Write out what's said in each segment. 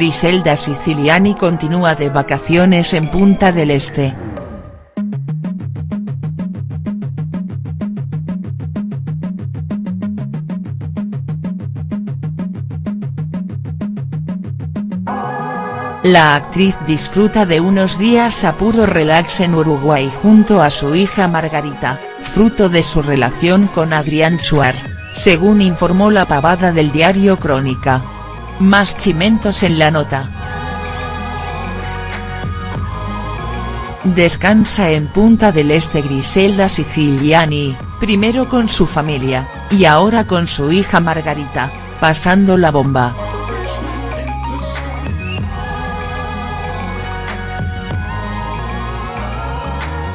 Griselda Siciliani continúa de vacaciones en Punta del Este. La actriz disfruta de unos días a puro relax en Uruguay junto a su hija Margarita, fruto de su relación con Adrián Suar, según informó la pavada del diario Crónica. Más chimentos en la nota. Descansa en Punta del Este Griselda Siciliani, primero con su familia, y ahora con su hija Margarita, pasando la bomba.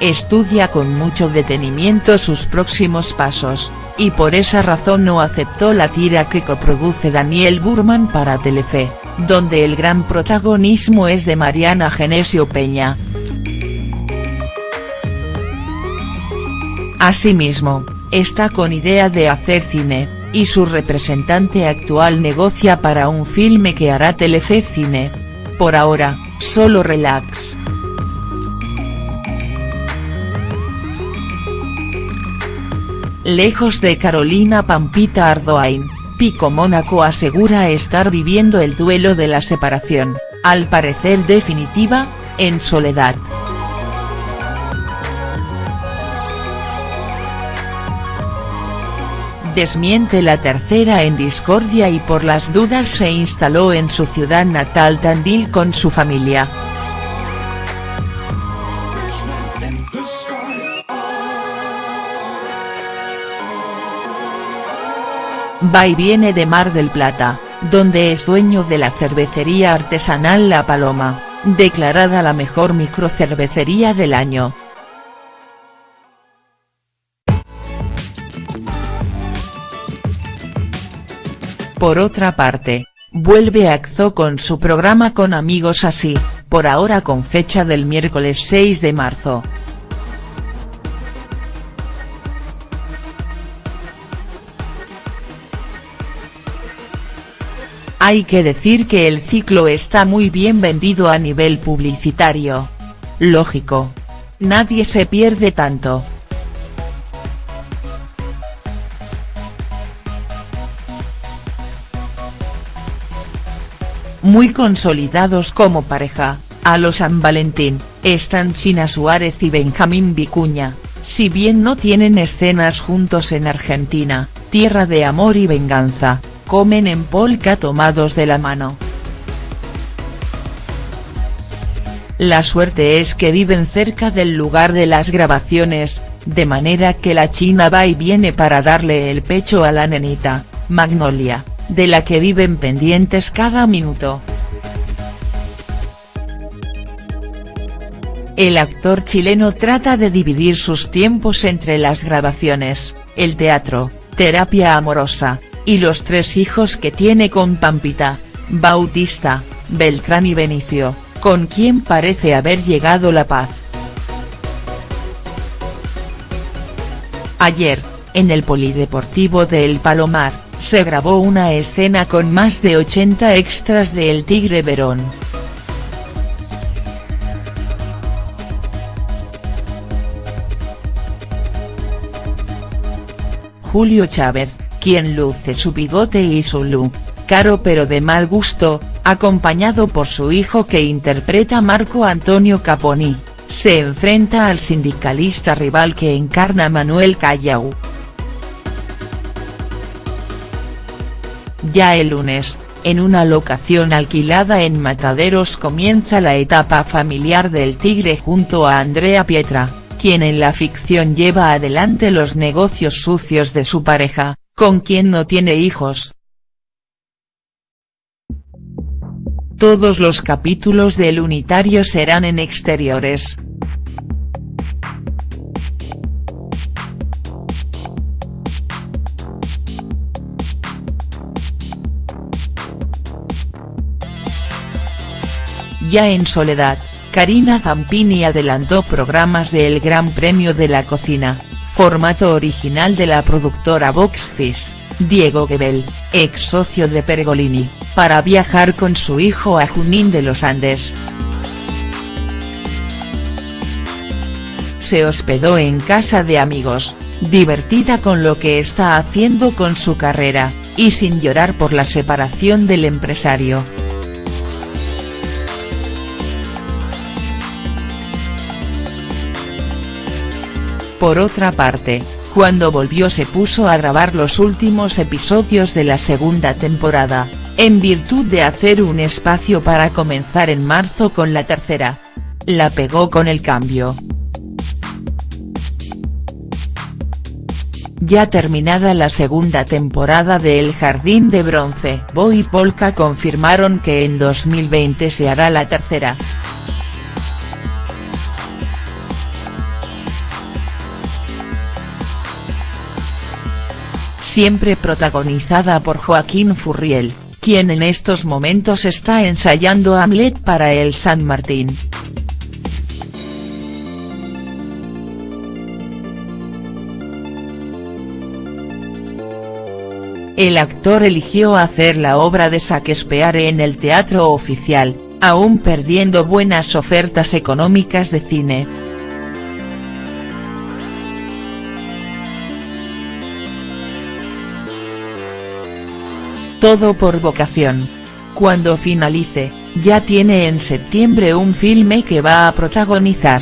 estudia con mucho detenimiento sus próximos pasos, y por esa razón no aceptó la tira que coproduce Daniel Burman para Telefe, donde el gran protagonismo es de Mariana Genesio Peña. Asimismo, está con idea de hacer cine, y su representante actual negocia para un filme que hará Telefe Cine. Por ahora, solo relax. Lejos de Carolina Pampita Ardoain, Pico Mónaco asegura estar viviendo el duelo de la separación, al parecer definitiva, en soledad. Desmiente la tercera en discordia y por las dudas se instaló en su ciudad natal Tandil con su familia. Va y viene de Mar del Plata, donde es dueño de la cervecería artesanal La Paloma, declarada la mejor microcervecería del año. Por otra parte, vuelve a Xo con su programa con amigos así, por ahora con fecha del miércoles 6 de marzo. Hay que decir que el ciclo está muy bien vendido a nivel publicitario. Lógico. Nadie se pierde tanto. Muy consolidados como pareja, a los San Valentín, están China Suárez y Benjamín Vicuña, si bien no tienen escenas juntos en Argentina, tierra de amor y venganza, comen en polka tomados de la mano. La suerte es que viven cerca del lugar de las grabaciones, de manera que la china va y viene para darle el pecho a la nenita, Magnolia, de la que viven pendientes cada minuto. El actor chileno trata de dividir sus tiempos entre las grabaciones, el teatro, terapia amorosa, y los tres hijos que tiene con Pampita, Bautista, Beltrán y Benicio, con quien parece haber llegado la paz. Ayer, en el Polideportivo de El Palomar, se grabó una escena con más de 80 extras de El Tigre Verón. Julio Chávez, quien luce su bigote y su look, caro pero de mal gusto, acompañado por su hijo que interpreta Marco Antonio Caponi, se enfrenta al sindicalista rival que encarna Manuel Callao. Ya el lunes, en una locación alquilada en Mataderos comienza la etapa familiar del Tigre junto a Andrea Pietra, quien en la ficción lleva adelante los negocios sucios de su pareja, con quien no tiene hijos. Todos los capítulos del unitario serán en exteriores. Ya en soledad, Karina Zampini adelantó programas de El Gran Premio de la Cocina, formato original de la productora Boxfish, Diego Gebel, ex socio de Pergolini, para viajar con su hijo a Junín de los Andes. Se hospedó en casa de amigos, divertida con lo que está haciendo con su carrera, y sin llorar por la separación del empresario. Por otra parte, cuando volvió se puso a grabar los últimos episodios de la segunda temporada, en virtud de hacer un espacio para comenzar en marzo con la tercera. La pegó con el cambio. Ya terminada la segunda temporada de El Jardín de Bronce, Bo y Polka confirmaron que en 2020 se hará la tercera. Siempre protagonizada por Joaquín Furriel, quien en estos momentos está ensayando Hamlet para el San Martín. El actor eligió hacer la obra de Shakespeare en el teatro oficial, aún perdiendo buenas ofertas económicas de cine. Todo por vocación. Cuando finalice, ya tiene en septiembre un filme que va a protagonizar.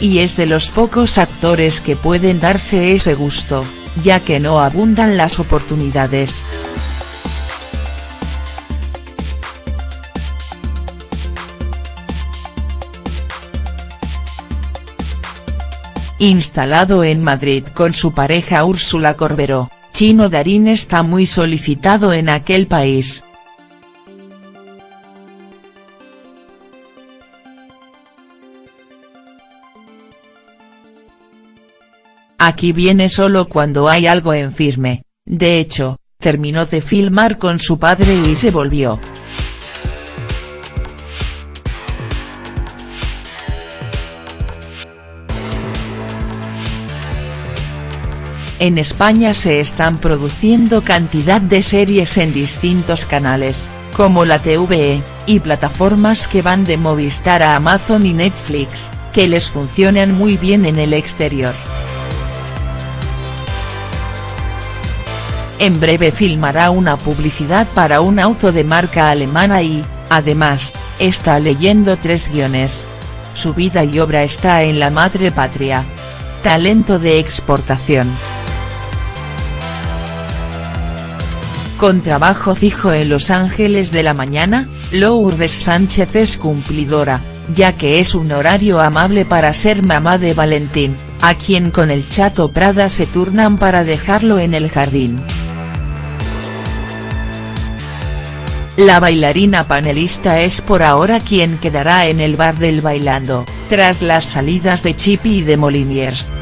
Y es de los pocos actores que pueden darse ese gusto, ya que no abundan las oportunidades. Instalado en Madrid con su pareja Úrsula Corberó, Chino Darín está muy solicitado en aquel país. Aquí viene solo cuando hay algo en firme, de hecho, terminó de filmar con su padre y se volvió. En España se están produciendo cantidad de series en distintos canales, como la TVE, y plataformas que van de Movistar a Amazon y Netflix, que les funcionan muy bien en el exterior. En breve filmará una publicidad para un auto de marca alemana y, además, está leyendo tres guiones. Su vida y obra está en la madre patria. Talento de exportación. Con trabajo fijo en Los Ángeles de la mañana, Lourdes Sánchez es cumplidora, ya que es un horario amable para ser mamá de Valentín, a quien con el chato Prada se turnan para dejarlo en el jardín. La bailarina panelista es por ahora quien quedará en el bar del bailando, tras las salidas de Chippy y de Moliniers.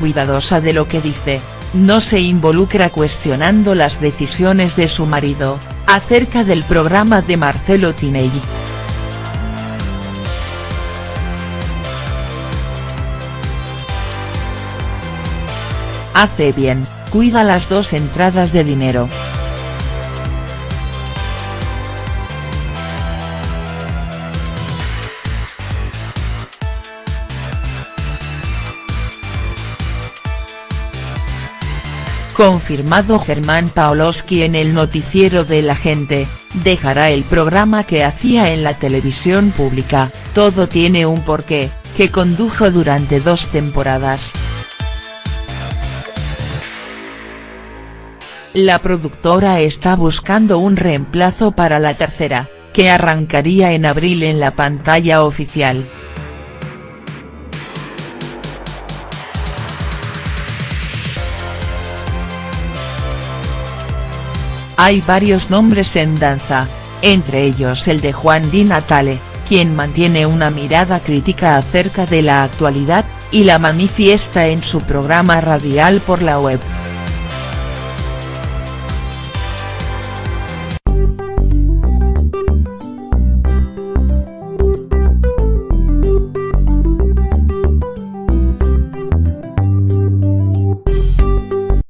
Cuidadosa de lo que dice, no se involucra cuestionando las decisiones de su marido, acerca del programa de Marcelo Tinelli. Hace bien, cuida las dos entradas de dinero. Confirmado Germán Paoloski en el noticiero de la gente, dejará el programa que hacía en la televisión pública, Todo tiene un porqué, que condujo durante dos temporadas. La productora está buscando un reemplazo para la tercera, que arrancaría en abril en la pantalla oficial. Hay varios nombres en danza, entre ellos el de Juan Di Natale, quien mantiene una mirada crítica acerca de la actualidad, y la manifiesta en su programa radial por la web.